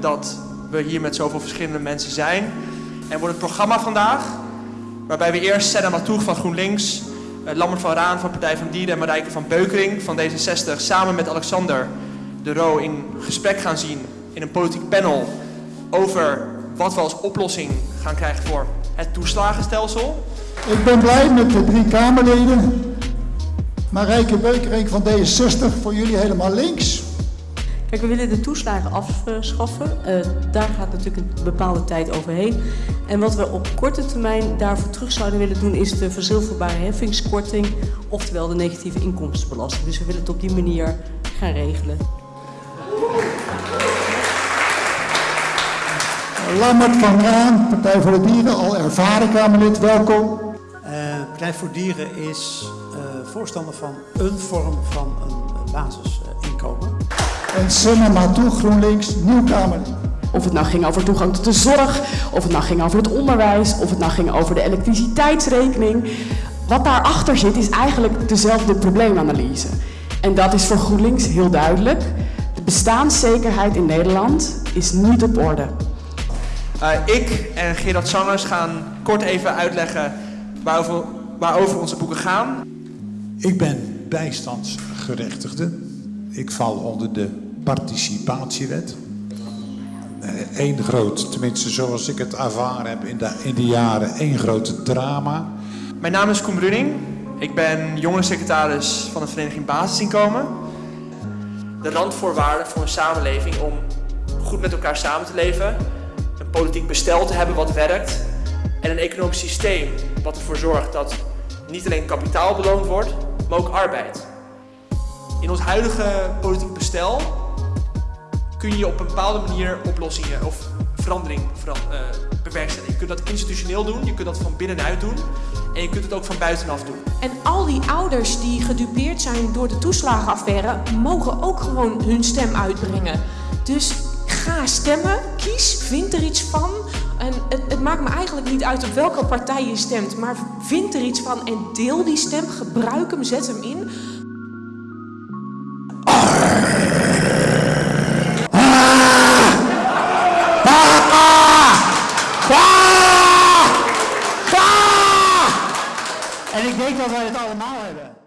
dat we hier met zoveel verschillende mensen zijn. En wordt het programma vandaag, waarbij we eerst Senna Matoeg van GroenLinks, eh, Lambert van Raan van Partij van Dieren en Marijke van Beukering van D66 samen met Alexander de Roo in gesprek gaan zien in een politiek panel over wat we als oplossing gaan krijgen voor het toeslagenstelsel. Ik ben blij met de drie Kamerleden. Marijke Beukering van D66, voor jullie helemaal links. Kijk, we willen de toeslagen afschaffen. Uh, daar gaat natuurlijk een bepaalde tijd overheen. En wat we op korte termijn daarvoor terug zouden willen doen... is de verzilverbare heffingskorting, oftewel de negatieve inkomstenbelasting. Dus we willen het op die manier gaan regelen. Lammert van Raan, Partij voor de Dieren, al ervaren Kamerlid, welkom. Uh, Partij voor Dieren is uh, voorstander van een vorm van een basisinkomen. En Senna toe GroenLinks, nieuw Kamerlid. Of het nou ging over toegang tot de zorg, of het nou ging over het onderwijs, of het nou ging over de elektriciteitsrekening. Wat daarachter zit is eigenlijk dezelfde probleemanalyse. En dat is voor GroenLinks heel duidelijk. De bestaanszekerheid in Nederland is niet op orde. Uh, ik en Gerard Sangers gaan kort even uitleggen waarover, waarover onze boeken gaan. Ik ben bijstandsgerechtigde. Ik val onder de participatiewet. Eén eh, groot, tenminste zoals ik het ervaren heb in de, in de jaren, één groot drama. Mijn naam is Koen Bruning. Ik ben jongerensecretaris van de Vereniging Basisinkomen. De randvoorwaarden voor een samenleving om goed met elkaar samen te leven politiek bestel te hebben wat werkt en een economisch systeem wat ervoor zorgt dat niet alleen kapitaal beloond wordt, maar ook arbeid. In ons huidige politiek bestel kun je op een bepaalde manier oplossingen of verandering uh, bewerkstelligen. Je kunt dat institutioneel doen, je kunt dat van binnenuit doen en je kunt het ook van buitenaf doen. En al die ouders die gedupeerd zijn door de toeslagenaffaire mogen ook gewoon hun stem uitbrengen. Dus ga stemmen, kies, vind er iets van. En het, het, maakt me eigenlijk niet uit op welke partij je stemt, maar vind er iets van en deel die stem, gebruik hem, zet hem in. En ik denk dat wij het allemaal hebben.